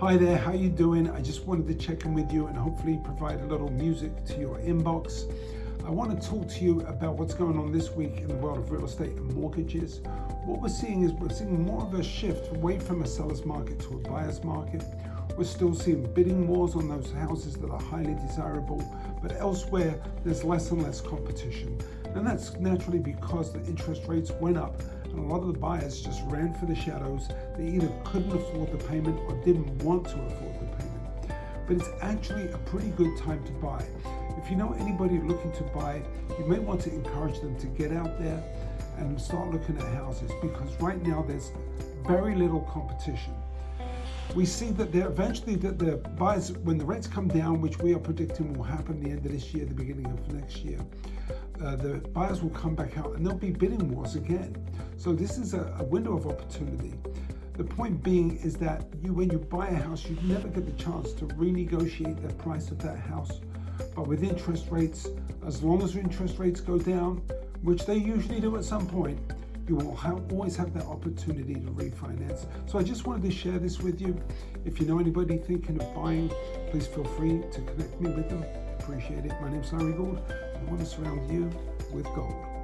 Hi there, how you doing? I just wanted to check in with you and hopefully provide a little music to your inbox. I want to talk to you about what's going on this week in the world of real estate and mortgages. What we're seeing is we're seeing more of a shift away from a seller's market to a buyer's market. We're still seeing bidding wars on those houses that are highly desirable, but elsewhere there's less and less competition. And that's naturally because the interest rates went up and a lot of the buyers just ran for the shadows. They either couldn't afford the payment or didn't want to afford the payment. But it's actually a pretty good time to buy. If you know anybody looking to buy, you may want to encourage them to get out there and start looking at houses because right now there's very little competition. We see that there eventually that the buyers, when the rates come down, which we are predicting will happen the end of this year, the beginning of next year, uh, the buyers will come back out and there'll be bidding wars again. So this is a, a window of opportunity. The point being is that you, when you buy a house, you never get the chance to renegotiate the price of that house. But with interest rates, as long as interest rates go down, which they usually do at some point, you will have, always have that opportunity to refinance. So I just wanted to share this with you. If you know anybody thinking of buying, please feel free to connect me with them. Appreciate it. My name's Larry Gould. I want to surround you with gold.